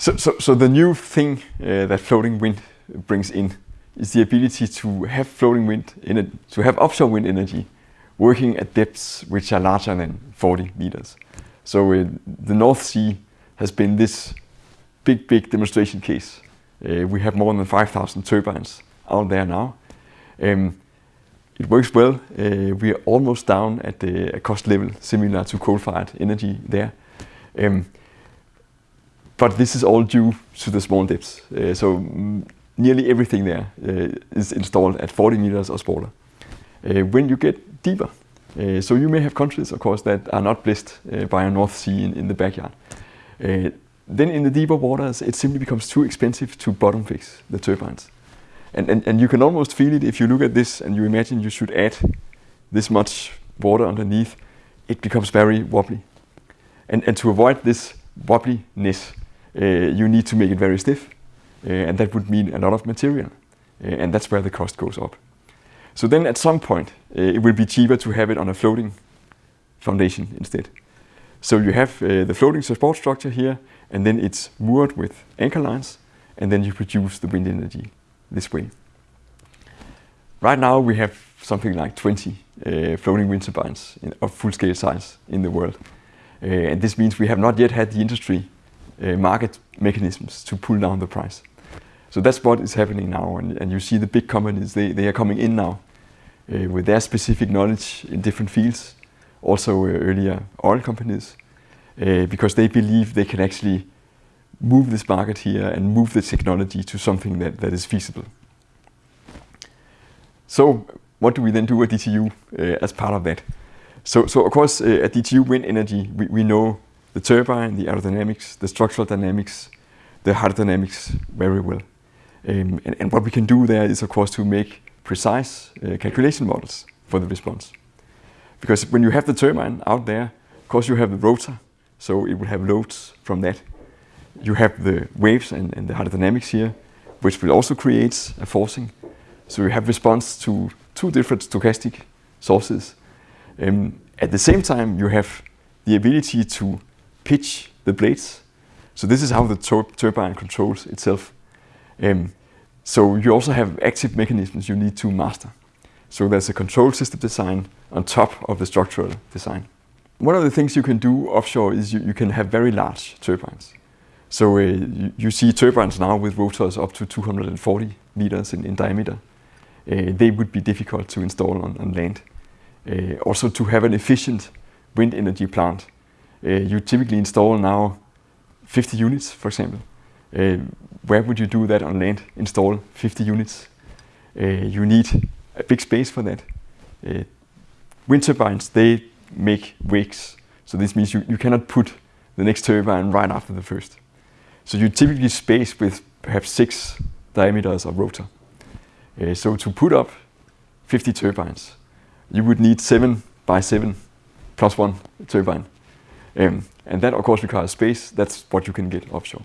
So, so, so the new thing uh, that floating wind brings in is the ability to have floating wind, in to have offshore wind energy working at depths which are larger than 40 meters. So uh, the North Sea has been this big, big demonstration case. Uh, we have more than 5,000 turbines out there now. Um, it works well. Uh, we are almost down at the cost level similar to coal-fired energy there. Um, but this is all due to the small depths. Uh, so mm, nearly everything there uh, is installed at 40 meters or smaller. Uh, when you get deeper, uh, so you may have countries, of course, that are not blessed by a North Sea in, in the backyard. Then in the deeper waters, it simply becomes too expensive to bottom fix the turbines. And, and, and you can almost feel it if you look at this and you imagine you should add this much water underneath, it becomes very wobbly. And, and to avoid this wobbliness, uh, you need to make it very stiff, uh, and that would mean a lot of material, uh, and that's where the cost goes up. So then at some point, it will be cheaper to have it on a floating foundation instead. So you have the floating support structure here, and then it's moored with anchor lines, and then you produce the wind energy this way. Right now we have something like 20 uh, floating wind turbines in, of full-scale size in the world. Uh, and this means we have not yet had the industry uh, market mechanisms to pull down the price. So that's what is happening now. And, and you see the big companies, they, they are coming in now uh, with their specific knowledge in different fields. Also uh, earlier oil companies, uh, because they believe they can actually move this market here and move the technology to something that, that is feasible. So what do we then do at DTU uh, as part of that? So, so of course, uh, at DTU Wind Energy, we, we know the turbine, the aerodynamics, the structural dynamics, the hydrodynamics very well. Um, and, and, what we can do there is, of course, to make precise uh, calculation models for the response. Because when you have the turbine out there, of course, you have the rotor, so it will have loads from that. You have the waves and, and the hydrodynamics here, which will also create a forcing. So you have response to two different stochastic sources. Um, at the same time, you have the ability to pitch the blades. So this is how the tur turbine controls itself. Um, so you also have active mechanisms you need to master. So there's a control system design on top of the structural design. One of the things you can do offshore is you, you can have very large turbines. So uh, you, you, see turbines now with rotors up to 240 meters in, in diameter. Uh, they would be difficult to install on, on land. Uh, also to have an efficient wind energy plant you typically install now 50 units, for example. Uh, where would you do that on land? Install 50 units. Uh, you need a big space for that. wind turbines, they make wakes. So this means you, you cannot put the next turbine right after the first. So you typically space with perhaps six diameters of rotor. Uh, so to put up 50 turbines, you would need seven by seven plus one turbine. Um, and that, of course, requires space. That's what you can get offshore.